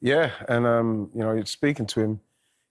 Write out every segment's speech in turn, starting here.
Yeah, and um, you know, speaking to him,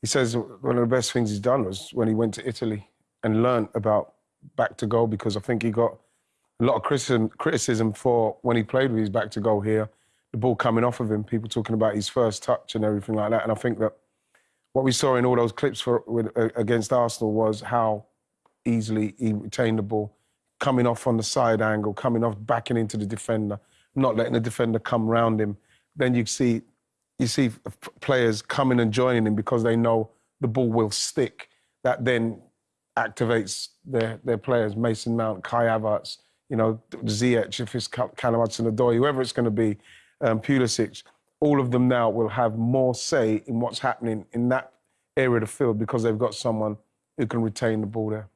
he says one of the best things he's done was when he went to Italy and learned about back to goal because I think he got a lot of criticism, for when he played with his back to goal here, the ball coming off of him, people talking about his first touch and everything like that. And I think that what we saw in all those clips for, with, uh, against Arsenal was how easily he retained the ball, coming off on the side angle, coming off, backing into the defender, not letting the defender come round him. Then you see you see players coming and joining him because they know the ball will stick. That then activates their, their players, Mason Mount, Kai Havertz, you know, Ziyech, if it's Callum Hudson-Odoi, whoever it's going to be, um, Pulisic, all of them now will have more say in what's happening in that area of the field because they've got someone who can retain the ball there.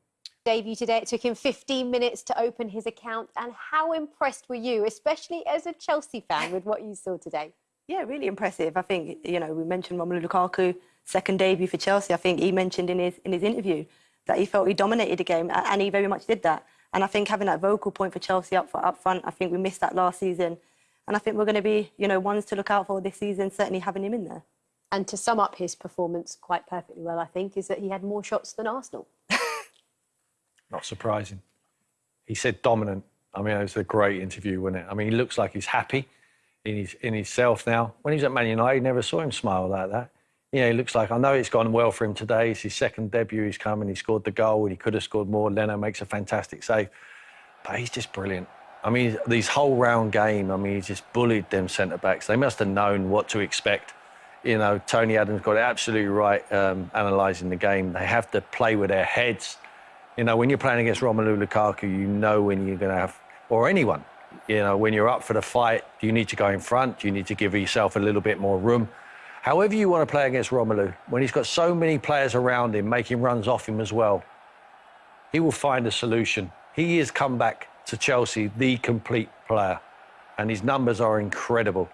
Debut today. It took him 15 minutes to open his account. And how impressed were you, especially as a Chelsea fan, with what you saw today? Yeah, really impressive. I think, you know, we mentioned Romelu Lukaku, second debut for Chelsea. I think he mentioned in his, in his interview that he felt he dominated the game, and he very much did that. And I think having that vocal point for Chelsea up, for, up front, I think we missed that last season. And I think we're going to be, you know, ones to look out for this season, certainly having him in there. And to sum up his performance quite perfectly well, I think, is that he had more shots than Arsenal. Not surprising. He said dominant. I mean, it was a great interview, wasn't it? I mean, he looks like he's happy in his in himself now. When he was at Man United, I never saw him smile like that. You know, he looks like I know it's gone well for him today. It's his second debut. He's come and he scored the goal. And he could have scored more. Leno makes a fantastic save, but he's just brilliant. I mean, these whole round game. I mean, he just bullied them centre backs. They must have known what to expect. You know, Tony Adams got it absolutely right um, analysing the game. They have to play with their heads. You know, when you're playing against Romelu Lukaku, you know when you're going to have, or anyone, you know, when you're up for the fight, you need to go in front? You need to give yourself a little bit more room? However you want to play against Romelu, when he's got so many players around him making runs off him as well, he will find a solution. He has come back to Chelsea the complete player, and his numbers are incredible.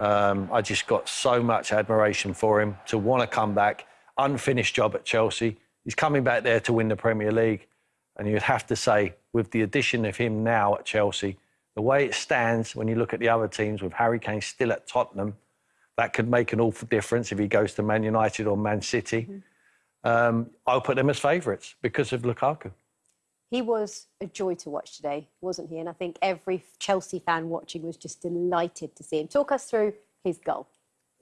Um, I just got so much admiration for him to want to come back. Unfinished job at Chelsea. He's coming back there to win the Premier League. And you'd have to say, with the addition of him now at Chelsea, the way it stands when you look at the other teams with Harry Kane still at Tottenham, that could make an awful difference if he goes to Man United or Man City. Mm. Um, I'll put them as favourites because of Lukaku. He was a joy to watch today, wasn't he? And I think every Chelsea fan watching was just delighted to see him. Talk us through his goal.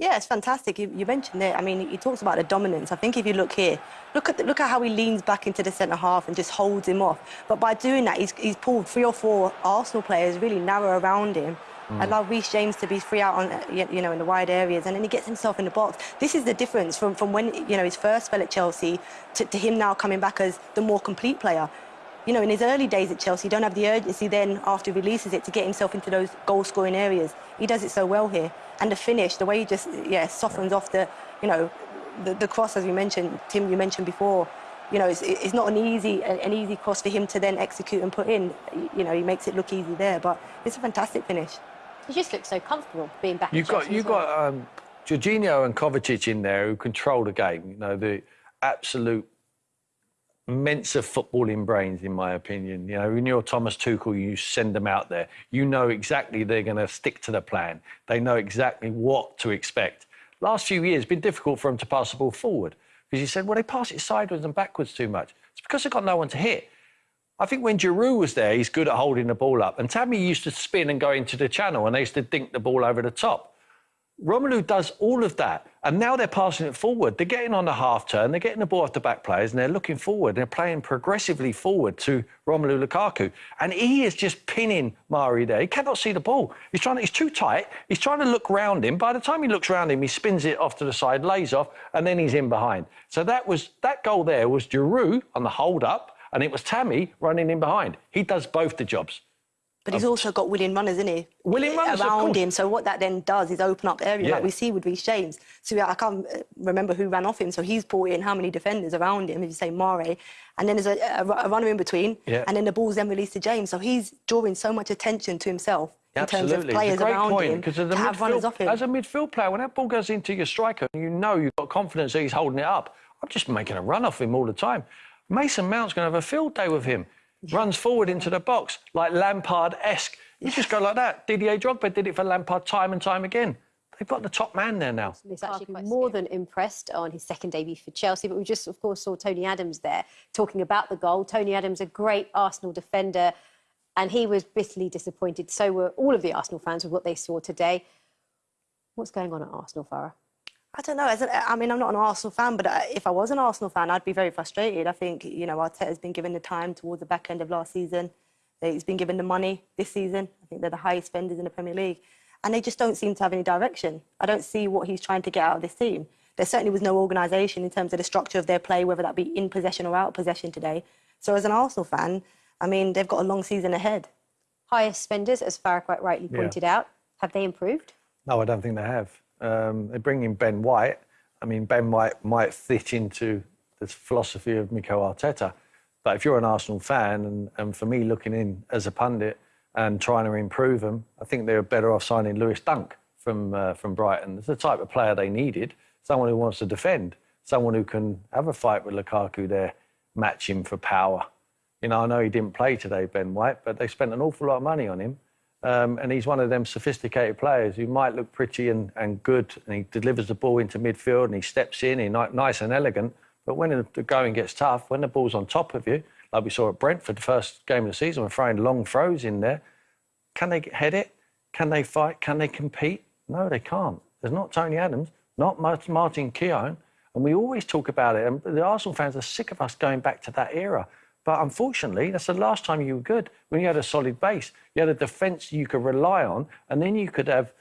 Yeah, it's fantastic. You, you, mentioned it. I mean, he talks about the dominance. I think if you look here, look at the, look at how he leans back into the centre half and just holds him off. But by doing that, he's, he's pulled three or four Arsenal players really narrow around him. Mm. Allow Reece James to be free out on, you know, in the wide areas, and then he gets himself in the box. This is the difference from, from when you know his first spell at Chelsea to, to him now coming back as the more complete player you know, in his early days at Chelsea, he don't have the urgency then after he releases it to get himself into those goal-scoring areas. He does it so well here. And the finish, the way he just, yeah, softens off the, you know, the, the cross, as you mentioned, Tim, you mentioned before, you know, it's, it's not an easy, an easy cross for him to then execute and put in. You know, he makes it look easy there, but it's a fantastic finish. He just looks so comfortable being back. You've got, you've well. got um, Jorginho and Kovacic in there who control the game. You know, the absolute Mensa footballing brains, in my opinion. You know, when you're Thomas Tuchel, you send them out there. You know exactly they're going to stick to the plan. They know exactly what to expect. Last few years, been difficult for them to pass the ball forward because you said, well, they pass it sideways and backwards too much. It's because they've got no one to hit. I think when Giroud was there, he's good at holding the ball up. And Tammy used to spin and go into the channel, and they used to dink the ball over the top. Romelu does all of that, and now they're passing it forward. They're getting on the half turn, they're getting the ball off the back players, and they're looking forward. They're playing progressively forward to Romelu Lukaku, and he is just pinning Mari there. He cannot see the ball. He's trying. To, he's too tight. He's trying to look round him. By the time he looks round him, he spins it off to the side, lays off, and then he's in behind. So that was that goal there was Giroud on the hold up, and it was Tammy running in behind. He does both the jobs. But he's also got willing runners, isn't he? Willing runners around him. So what that then does is open up areas yeah. like we see with Reece James. So I can't uh, remember who ran off him. So he's brought in how many defenders around him, if you say Mari. And then there's a, a, a runner in between. Yeah. And then the ball's then released to James. So he's drawing so much attention to himself in Absolutely. terms of players around point, him have runners off him. As a midfield player, when that ball goes into your striker, and you know you've got confidence that he's holding it up. I'm just making a run off him all the time. Mason Mount's going to have a field day with him. Runs forward into the box like Lampard-esque you just go like that. Didier Drogba did it for Lampard time and time again. they've got the top man there now. He's actually more than impressed on his second debut for Chelsea. But we just, of course, saw Tony Adams there talking about the goal. Tony Adams, a great Arsenal defender, and he was bitterly disappointed. So were all of the Arsenal fans with what they saw today. What's going on at Arsenal, Fara? I don't know. As a, I mean, I'm not an Arsenal fan, but uh, if I was an Arsenal fan, I'd be very frustrated. I think, you know, Arteta's been given the time towards the back end of last season. He's been given the money this season. I think they're the highest spenders in the Premier League. And they just don't seem to have any direction. I don't see what he's trying to get out of this team. There certainly was no organisation in terms of the structure of their play, whether that be in possession or out of possession today. So as an Arsenal fan, I mean, they've got a long season ahead. Highest spenders, as Fara quite rightly Yeah. pointed out. Have they improved? No, I don't think they have. Um, they bring in Ben White. I mean, Ben White might fit into the philosophy of Mikel Arteta. But if you're an Arsenal fan, and, and for me looking in as a pundit and trying to improve them, I think they're better off signing Lewis Dunk from, uh, from Brighton. It's the type of player they needed, someone who wants to defend, someone who can have a fight with Lukaku there, match him for power. You know, I know he didn't play today, Ben White, but they spent an awful lot of money on him. Um, and he's one of them sophisticated players who might look pretty and, and good, and he delivers the ball into midfield and he steps in, he's nice and elegant. But when the- the going gets tough, when the ball's on top of you, like we saw at Brentford, the first game of the season, we're throwing long throws in there. Can they head it? Can they fight? Can they compete? No, they can't. There's not Tony Adams, not Martin Keown. And we always talk about it. And the Arsenal fans are sick of us going back to that era. But unfortunately, that's the last time you were good when you had a solid base. You had a defence you could rely on, and then you could have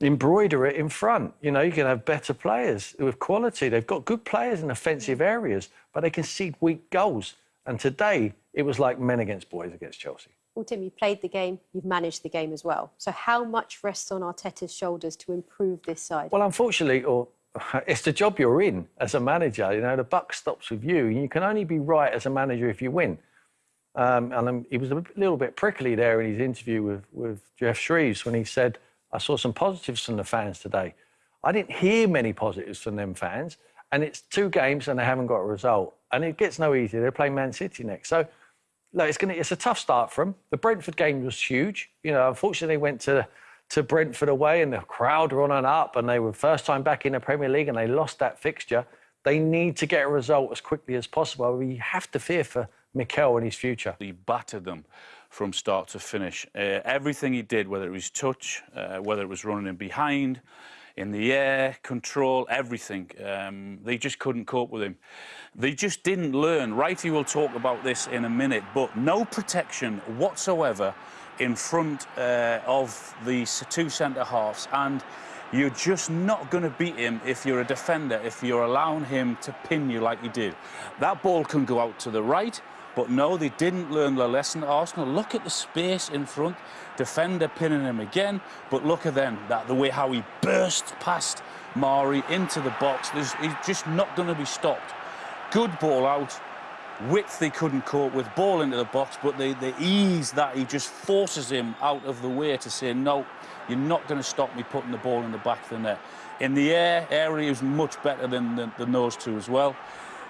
embroider it in front. You know, you can have better players with quality. They've got good players in offensive mm. areas, but they concede weak goals. And today, it was like men against boys against Chelsea. Well, Tim, you've played the game, you've managed the game as well. So how much rests on Arteta's shoulders to improve this side? Well, unfortunately, or it's the job you're in as a manager. You know, the buck stops with you, you can only be right as a manager if you win. Um, and um, he was a little bit prickly there in his interview with, with Geoff Shreeves when he said, I saw some positives from the fans today. I didn't hear many positives from them fans, and it's two games and they haven't got a result. And it gets no easier. They're playing Man City next. So, look, it's, gonna, it's a tough start for them. The Brentford game was huge. You know, unfortunately, they went to, to Brentford away and the crowd were on and up, and they were first time back in the Premier League and they lost that fixture. They need to get a result as quickly as possible. We have to fear for Mikel and his future. He battered them from start to finish. Uh, everything he did, whether it was touch, uh, whether it was running in behind, in the air, control, everything, um, they just couldn't cope with him. They just didn't learn. Wrighty will talk about this in a minute, but no protection whatsoever in front uh, of the two centre halves. And you're just not going to beat him if you're a defender, if you're allowing him to pin you like he did. That ball can go out to the right, but no, they didn't learn the lesson. Arsenal, look at the space in front. Defender pinning him again, but look at them, that the way how he burst past Mari into the box. There's, he's just not going to be stopped. Good ball out. Width they couldn't cope with, ball into the box, but the, the ease that he just forces him out of the way to say, no, you're not going to stop me putting the ball in the back of the net. In the air, area is much better than, than, than those two as well.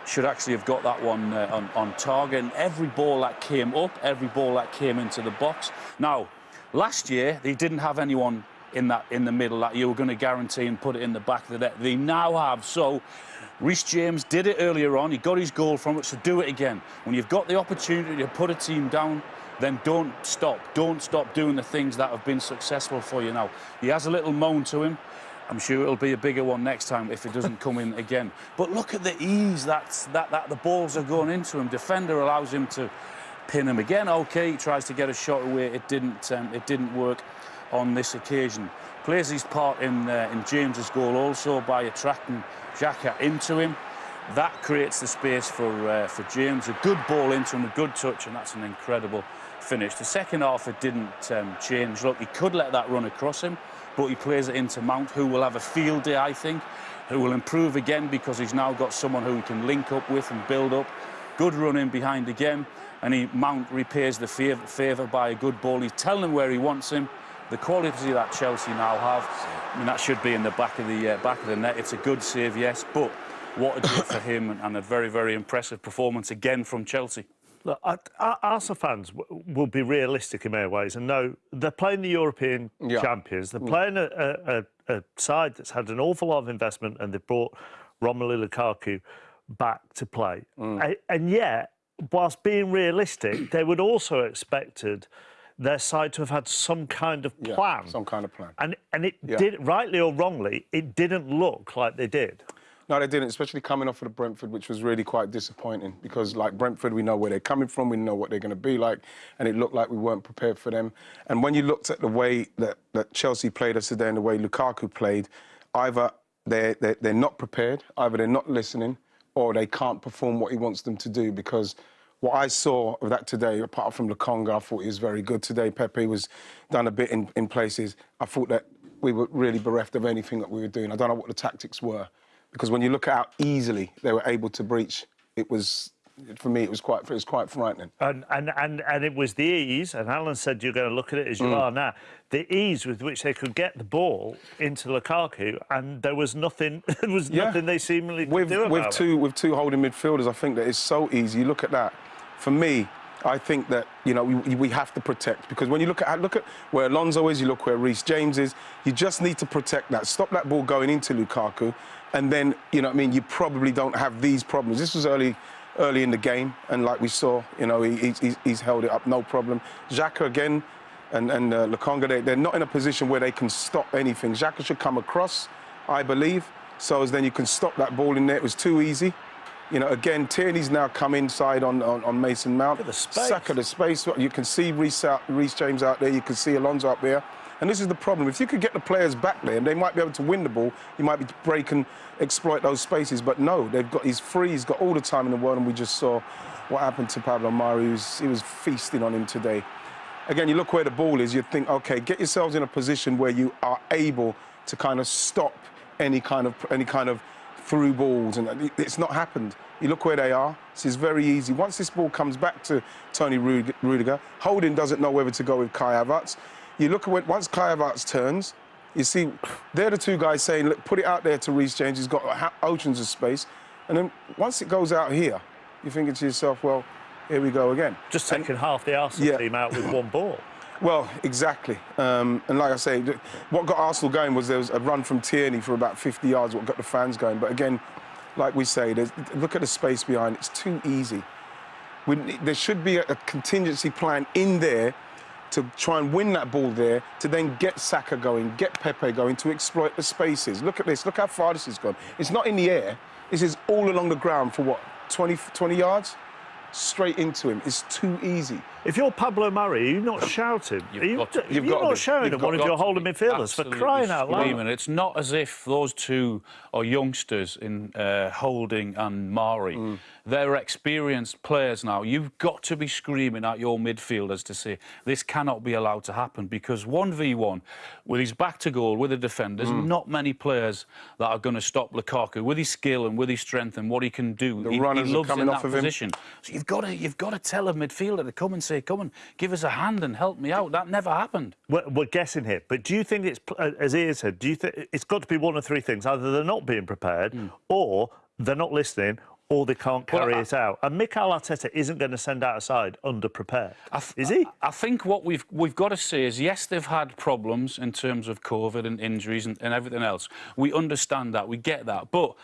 Should actually have got that one uh, on, on target. And every ball that came up, every ball that came into the box. Now, last year, they didn't have anyone in that in the middle that you were going to guarantee and put it in the back of the net. They now have. So Reece James did it earlier on. He got his goal from it, so do it again. When you've got the opportunity to put a team down, then don't stop. Don't stop doing the things that have been successful for you now. He has a little moan to him. I'm sure it'll be a bigger one next time if it doesn't come in again. But look at the ease that's, that, that the balls are going into him. Defender allows him to pin him again. Okay, he tries to get a shot away. It didn't. Um, it didn't work on this occasion. Plays his part in uh, in James's goal also by attracting Xhaka into him. That creates the space for uh, for James. A good ball into him, a good touch, and that's an incredible finish. The second half it didn't um, change. Look, he could let that run across him, but he plays it into Mount, who will have a field day, I think, who will improve again because he's now got someone who he can link up with and build up. Good run in behind again, and he Mount repays the favour, by a good ball. He's telling him where he wants him. The quality that Chelsea now have, I mean, that should be in the back of the uh, back of the net. It's a good save, yes, but what a day for him, and, and a very, very impressive performance again from Chelsea. Look, I, I, Arsenal fans will be realistic in many ways and know they're playing the European Yeah. champions. They're playing a, a, a, a side that's had an awful lot of investment and they've brought Romelu Lukaku back to play. A- and yet, whilst being realistic, they would also expected their side to have had some kind of Yeah, plan. some kind of plan. And and it Yeah. did rightly or wrongly, it didn't look like they did. No, they didn't, especially coming off of the Brentford, which was really quite disappointing because, like Brentford, we know where they're coming from, we know what they're going to be like, and it looked like we weren't prepared for them. And when you looked at the way that, that Chelsea played us today and the way Lukaku played, either they're, they're, they're not prepared, either they're not listening, or they can't perform what he wants them to do because what I saw of that today, apart from Lokonga, I thought he was very good today. Pepe was done a bit in, in places. I thought that we were really bereft of anything that we were doing. I don't know what the tactics were because when you look at how easily they were able to breach, it was for me it was quite it was quite frightening. And, and, and, and it was the ease, and Alan said you're going to look at it as you Mm. are now, the ease with which they could get the ball into Lukaku, and there was nothing, there was Yeah. nothing they seemingly could with do with two with two holding midfielders, I think that it's so easy. You look at that. For me, I think that you know we, we have to protect because when you look at look at where Alonso is, you look where Reece James is. You just need to protect that. Stop that ball going into Lukaku, and then you know I mean. You probably don't have these problems. This was early. Early in the game, and like we saw, you know, he, he's- he's, he's held it up, no problem. Xhaka again, and, and uh, Lokonga, they, they're not in a position where they can stop anything. Xhaka should come across, I believe, so as then you can stop that ball in there. It was too easy. You know, again, Tierney's now come inside on, on, on Mason Mount. at the space. The space. You can see Reece, out, Reece James out there. You can see Alonso up there. And this is the problem. If you could get the players back there, and they might be able to win the ball, you might be break and exploit those spaces. But no, they've got he's free. He's got all the time in the world, and we just saw what happened to Pablo Mari. He was, he was feasting on him today. Again, you look where the ball is. You think, okay, get yourselves in a position where you are able to kind of stop any kind of any kind of through balls, and it's not happened. You look where they are. This is very easy. Once this ball comes back to Tony Rud- Rudiger, Holding doesn't know whether to go with Kai Havertz. You look at when, once Kai Havertz turns, you see they're the two guys saying, look, put it out there to Reece James. He's got oceans of space, and then once it goes out here, you're thinking to yourself, well, here we go again. Just taking half the Arsenal Yeah. team out with one ball. Well, exactly. Um, and like I say, what got Arsenal going was there was a run from Tierney for about 50 yards, what got the fans going. But again, like we say, look at the space behind. It's too easy. We, there should be a, a contingency plan in there to try and win that ball there, to then get Saka going, get Pepe going, to exploit the spaces. Look at this. Look how far this has gone. It's not in the air. This is all along the ground for what, 20, 20 yards? Straight into him. is too easy. If you're Pablo Mari, you're not shouting? You've are you, got to you're You've got not be. shouting You've at got- one of your holding be midfielders for crying out loud. screaming. It's not as if those two are youngsters in uh, Holding and Mari. Mm. They're experienced players now. You've got to be screaming at your midfielders to say this cannot be allowed to happen because 1v1 with his back to goal with the defenders, Mm. not many players that are going to stop Lukaku with his skill and with his strength and what he can do. The he, runners he are coming in off that of him. So you've got to you've got to tell a midfielder to come and say, "Come and give us a hand and help me out." That never happened. We're, we're guessing here, but do you think it's, uh, as Ian said, do you think it's got to be one of three things? Either they're not being prepared, or they're not listening, or they can't Hmm. Well, carry I- it out. And Mikel Arteta isn't going to send out a side underprepared, I is he? I think what we've we've got to say is yes, they've had problems in terms of COVID and injuries and, and everything else. We understand that, we get that, but.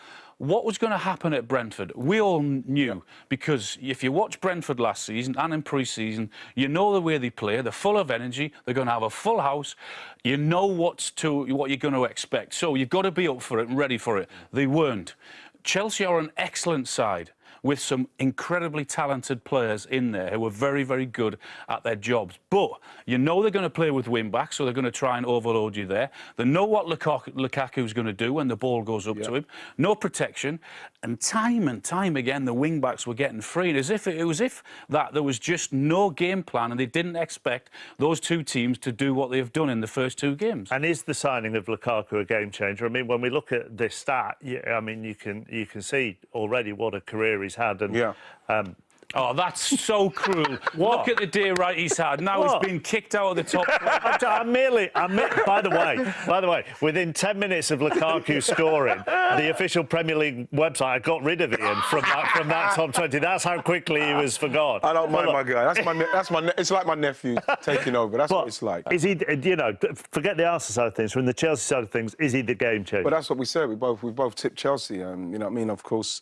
What was going to happen at Brentford? We all knew because if you watch Brentford last season and in pre-season, you know the way they play. They're full of energy. They're going to have a full house. You know what's to what you're going to expect. So you've got to be up for it and ready for it. They weren't. Chelsea are an excellent side with some incredibly talented players in there who are very, very good at their jobs. But you know they're going to play with wing backs, so they're going to try and overload you there. They know what Lukaku, Lukaku's going to do when the ball goes up to him. No protection. And time and time again, the wing backs were getting free. As if it was if that there was just no game plan and they didn't expect those two teams to do what they've done in the first two games. And is the signing of Lukaku a game changer? I mean, when we look at this stat, yeah, I mean, you can you can see already what a career he's had, and Yeah. um, Oh, that's so cruel. Look at the day right he's had. Now What? he's been kicked out of the top. I'm, I'm merely. I'm, by the way, by the way, within 10 minutes of Lukaku scoring, the official Premier League website I got rid of Ian from that from that top 20. That's how quickly he was forgotten. I don't mind But my guy. That's my. That's my. It's like my nephew taking over. That's what it's like. Is he? You know, forget the Arsenal side of things. From the Chelsea side of things, is he the game changer? But that's what we said. We both we both tipped Chelsea. Um, you know what I mean? Of course,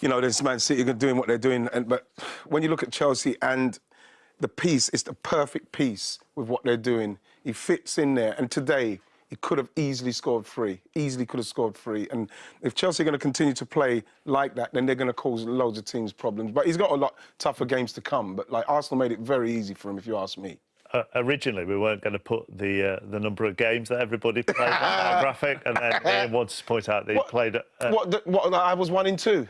you know there's Man City doing what they're doing, and but when you look at Chelsea and the piece, it's the perfect piece with what they're doing. He fits in there, and today he could have easily scored three. Easily could have scored three. And if Chelsea are going to continue to play like that, then they're going to cause loads of teams problems. But he's got a lot tougher games to come. But like Arsenal made it very easy for him, if you ask me. uh, originally we weren't going to put the uh, the number of games that everybody played on our graphic, and then Ian wanted to point out that he played. Uh, what, the, what? I was one in two.